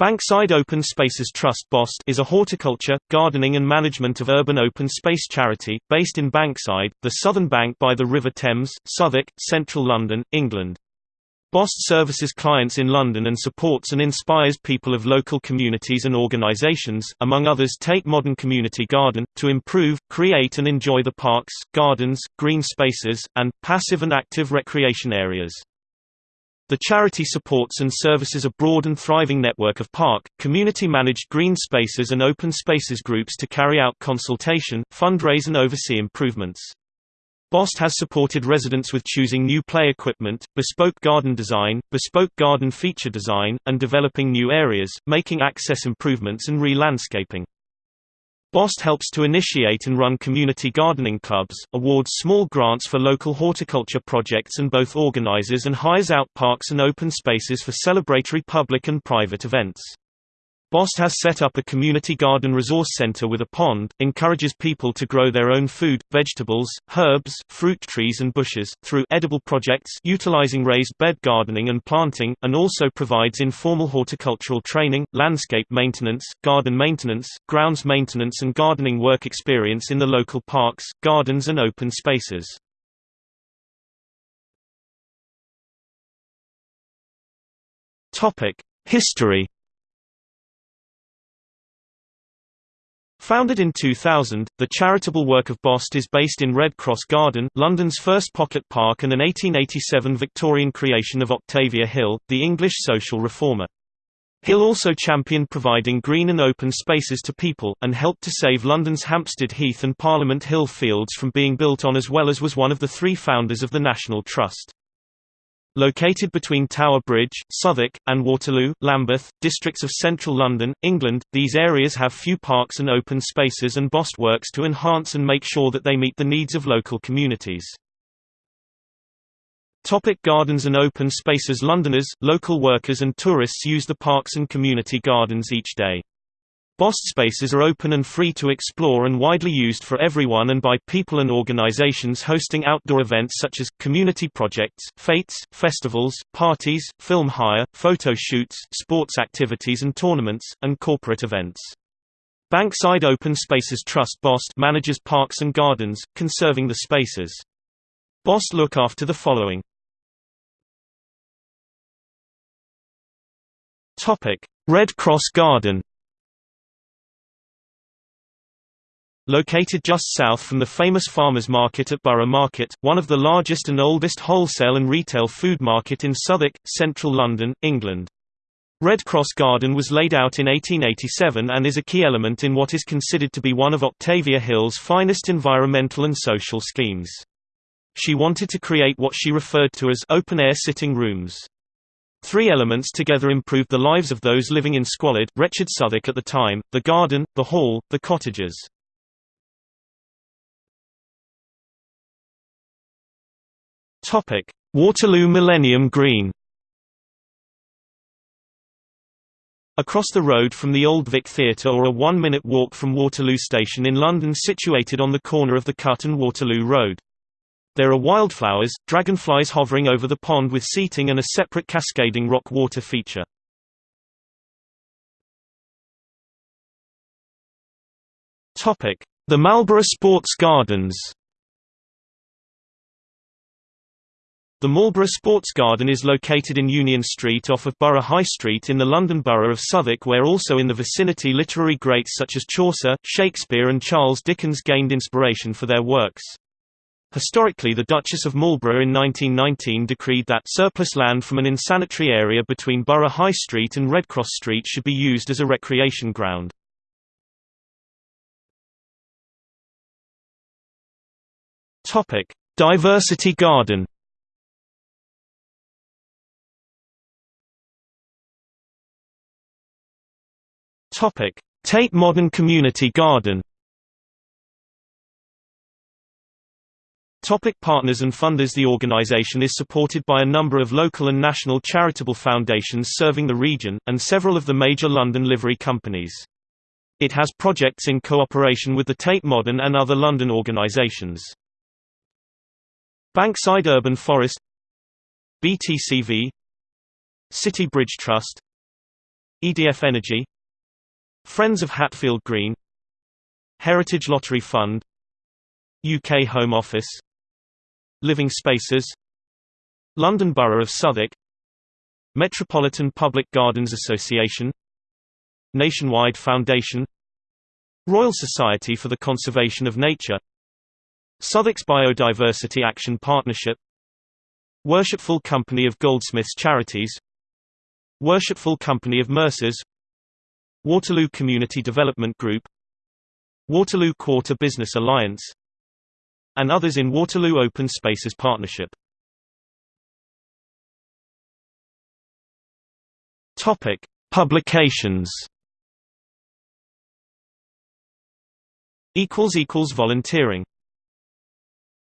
Bankside Open Spaces Trust BOST is a horticulture, gardening and management of urban open space charity, based in Bankside, the southern bank by the River Thames, Southwark, central London, England. BOST services clients in London and supports and inspires people of local communities and organisations, among others Tate Modern Community Garden, to improve, create and enjoy the parks, gardens, green spaces, and, passive and active recreation areas. The charity supports and services a broad and thriving network of park, community-managed green spaces and open spaces groups to carry out consultation, fundraise and oversee improvements. BOST has supported residents with choosing new play equipment, bespoke garden design, bespoke garden feature design, and developing new areas, making access improvements and re-landscaping. BOST helps to initiate and run community gardening clubs, awards small grants for local horticulture projects and both organizes and hires out parks and open spaces for celebratory public and private events. BOST has set up a community garden resource center with a pond, encourages people to grow their own food, vegetables, herbs, fruit trees and bushes, through edible projects utilizing raised bed gardening and planting, and also provides informal horticultural training, landscape maintenance, garden maintenance, grounds maintenance and gardening work experience in the local parks, gardens and open spaces. History Founded in 2000, the charitable work of BOST is based in Red Cross Garden, London's first pocket park and an 1887 Victorian creation of Octavia Hill, the English social reformer. Hill also championed providing green and open spaces to people, and helped to save London's Hampstead Heath and Parliament Hill fields from being built on as well as was one of the three founders of the National Trust. Located between Tower Bridge, Southwark, and Waterloo, Lambeth, districts of central London, England, these areas have few parks and open spaces and BOST works to enhance and make sure that they meet the needs of local communities. Topic gardens and open spaces Londoners, local workers and tourists use the parks and community gardens each day. BOST spaces are open and free to explore and widely used for everyone and by people and organizations hosting outdoor events such as, community projects, fetes, festivals, parties, film hire, photo shoots, sports activities and tournaments, and corporate events. Bankside Open Spaces Trust BOST manages parks and gardens, conserving the spaces. BOST look after the following. Red Cross Garden Located just south from the famous farmers market at Borough Market, one of the largest and oldest wholesale and retail food market in Southwark, central London, England. Red Cross Garden was laid out in 1887 and is a key element in what is considered to be one of Octavia Hill's finest environmental and social schemes. She wanted to create what she referred to as open-air sitting rooms. Three elements together improved the lives of those living in squalid, wretched Southwark at the time, the garden, the hall, the cottages. Topic: Waterloo Millennium Green. Across the road from the Old Vic Theatre or a one-minute walk from Waterloo Station in London situated on the corner of the Cut and Waterloo Road. There are wildflowers, dragonflies hovering over the pond with seating and a separate cascading rock water feature. The Marlborough Sports Gardens The Marlborough Sports Garden is located in Union Street off of Borough High Street in the London Borough of Southwark where also in the vicinity literary greats such as Chaucer, Shakespeare and Charles Dickens gained inspiration for their works. Historically the Duchess of Marlborough in 1919 decreed that surplus land from an insanitary area between Borough High Street and Redcross Street should be used as a recreation ground. Diversity Garden Tate Modern Community Garden. Topic partners and funders The organization is supported by a number of local and national charitable foundations serving the region, and several of the major London livery companies. It has projects in cooperation with the Tate Modern and other London organizations. Bankside Urban Forest BTCV City Bridge Trust EDF Energy Friends of Hatfield Green. Heritage Lottery Fund. UK Home Office. Living Spaces. London Borough of Southwark. Metropolitan Public Gardens Association. Nationwide Foundation. Royal Society for the Conservation of Nature. Southwark's Biodiversity Action Partnership. Worshipful Company of Goldsmiths Charities. Worshipful Company of Mercers Waterloo Community Development Group Waterloo Quarter Business Alliance and others in Waterloo Open Spaces Partnership. Topic: Publications. Equals equals volunteering.